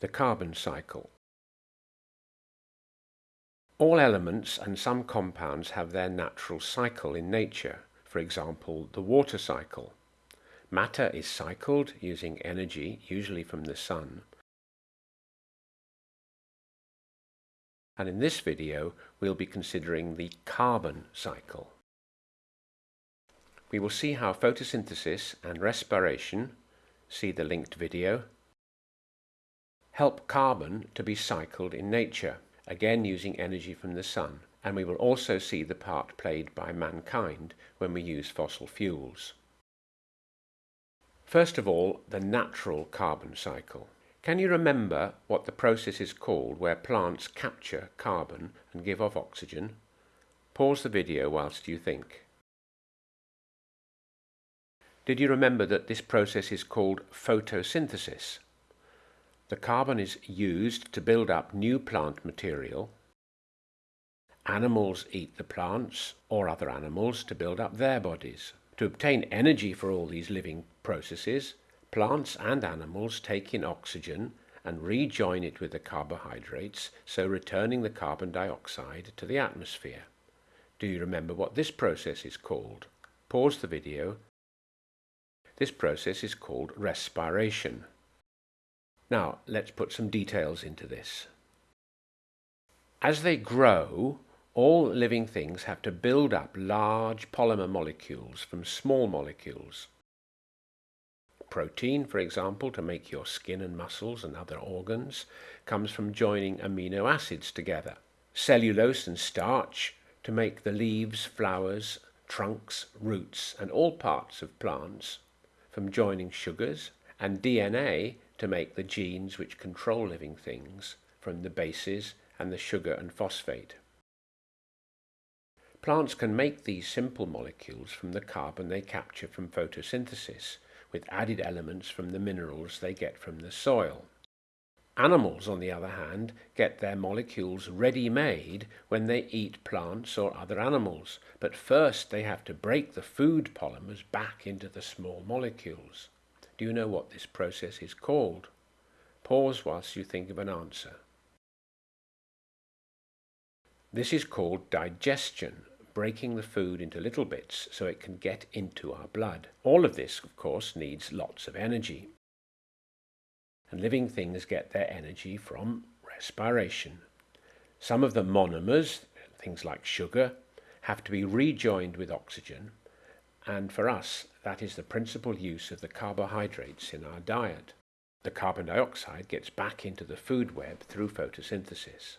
the carbon cycle. All elements and some compounds have their natural cycle in nature, for example the water cycle. Matter is cycled using energy, usually from the sun. And in this video we'll be considering the carbon cycle. We will see how photosynthesis and respiration, see the linked video, help carbon to be cycled in nature, again using energy from the sun, and we will also see the part played by mankind when we use fossil fuels. First of all, the natural carbon cycle. Can you remember what the process is called where plants capture carbon and give off oxygen? Pause the video whilst you think. Did you remember that this process is called photosynthesis? The carbon is used to build up new plant material. Animals eat the plants or other animals to build up their bodies. To obtain energy for all these living processes, plants and animals take in oxygen and rejoin it with the carbohydrates, so returning the carbon dioxide to the atmosphere. Do you remember what this process is called? Pause the video this process is called respiration. Now, let's put some details into this. As they grow, all living things have to build up large polymer molecules from small molecules. Protein, for example, to make your skin and muscles and other organs, comes from joining amino acids together. Cellulose and starch to make the leaves, flowers, trunks, roots, and all parts of plants from joining sugars, and DNA to make the genes which control living things from the bases and the sugar and phosphate. Plants can make these simple molecules from the carbon they capture from photosynthesis, with added elements from the minerals they get from the soil. Animals, on the other hand, get their molecules ready-made when they eat plants or other animals, but first they have to break the food polymers back into the small molecules. Do you know what this process is called? Pause whilst you think of an answer. This is called digestion, breaking the food into little bits so it can get into our blood. All of this, of course, needs lots of energy and living things get their energy from respiration. Some of the monomers, things like sugar, have to be rejoined with oxygen, and for us, that is the principal use of the carbohydrates in our diet. The carbon dioxide gets back into the food web through photosynthesis.